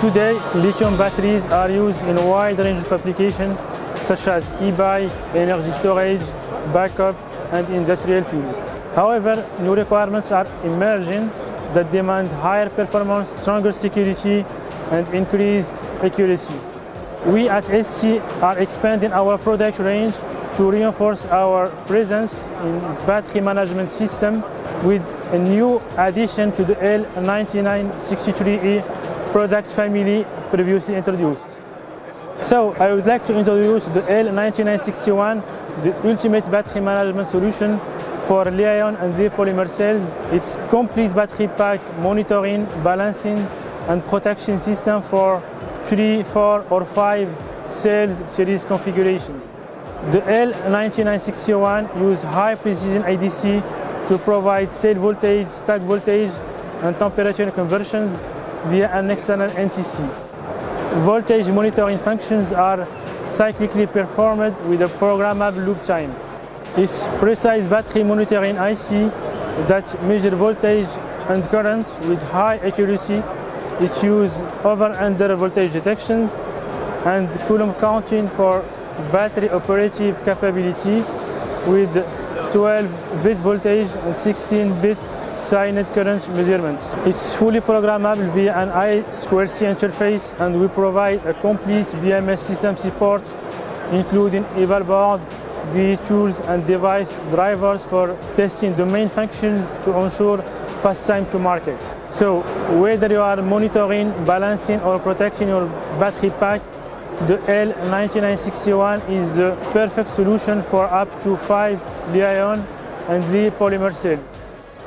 today, lithium batteries are used in a wide range of applications such as e-bike, energy storage, backup, and industrial tools. However, new requirements are emerging that demand higher performance, stronger security, and increased accuracy. We at ST are expanding our product range to reinforce our presence in battery management system with a new addition to the L9963E product family previously introduced. So I would like to introduce the L9961, the ultimate battery management solution for Li-ion and Li polymer cells. It's complete battery pack monitoring, balancing and protection system for 3, 4 or 5 cells series configurations. The L9961 use high precision ADC to provide cell voltage, stack voltage and temperature conversions via an external NTC. Voltage monitoring functions are cyclically performed with a programmable loop time. It's precise battery monitoring IC that measure voltage and current with high accuracy. It uses over under voltage detections and Coulomb counting for battery operative capability with 12-bit voltage and 16-bit SciNet current measurements. It's fully programmable via an I2C interface and we provide a complete BMS system support including eval board, VE tools and device drivers for testing the main functions to ensure fast time to market. So whether you are monitoring, balancing or protecting your battery pack, the L9961 is the perfect solution for up to 5 Li-ion and Li polymer cells.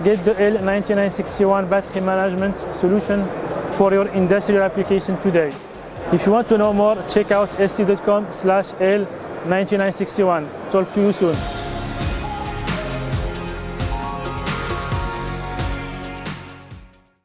Get the L9961 battery management solution for your industrial application today. If you want to know more, check out st.com slash L9961. Talk to you soon.